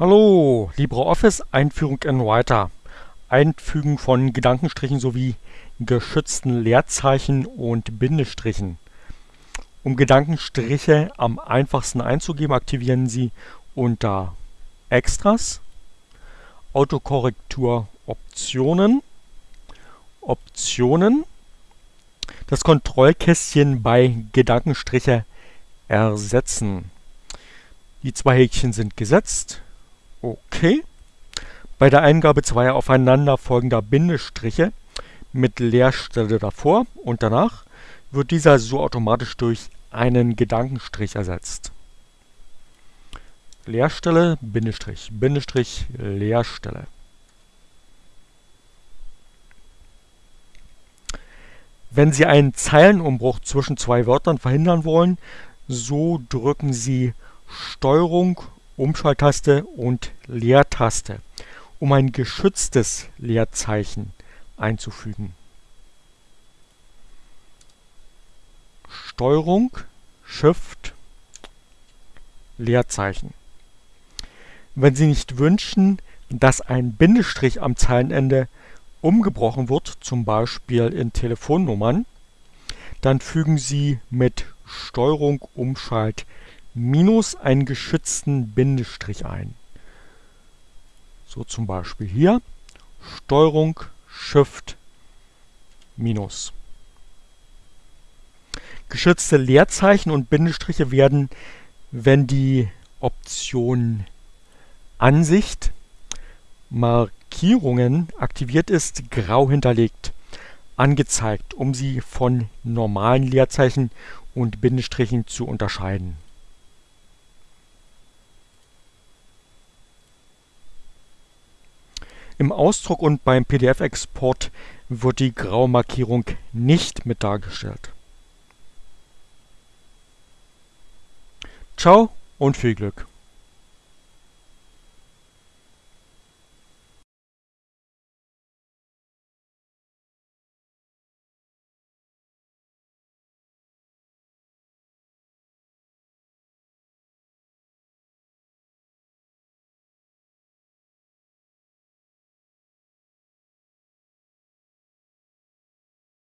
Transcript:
Hallo, LibreOffice Einführung in Writer. Einfügen von Gedankenstrichen sowie geschützten Leerzeichen und Bindestrichen. Um Gedankenstriche am einfachsten einzugeben, aktivieren Sie unter Extras, Autokorrektur Optionen, Optionen, das Kontrollkästchen bei Gedankenstriche ersetzen. Die zwei Häkchen sind gesetzt. Okay. Bei der Eingabe zweier aufeinanderfolgender Bindestriche mit Leerstelle davor und danach wird dieser so automatisch durch einen Gedankenstrich ersetzt. Leerstelle, Bindestrich, Bindestrich, Leerstelle. Wenn Sie einen Zeilenumbruch zwischen zwei Wörtern verhindern wollen, so drücken Sie Steuerung Umschalttaste und Leertaste, um ein geschütztes Leerzeichen einzufügen. Steuerung, Shift, Leerzeichen. Wenn Sie nicht wünschen, dass ein Bindestrich am Zeilenende umgebrochen wird, zum Beispiel in Telefonnummern, dann fügen Sie mit Steuerung Umschalt minus einen geschützten Bindestrich ein. So zum Beispiel hier Steuerung Shift minus. Geschützte Leerzeichen und Bindestriche werden, wenn die Option Ansicht Markierungen aktiviert ist, grau hinterlegt angezeigt, um sie von normalen Leerzeichen und Bindestrichen zu unterscheiden. Im Ausdruck und beim PDF-Export wird die graue Markierung nicht mit dargestellt. Ciao und viel Glück!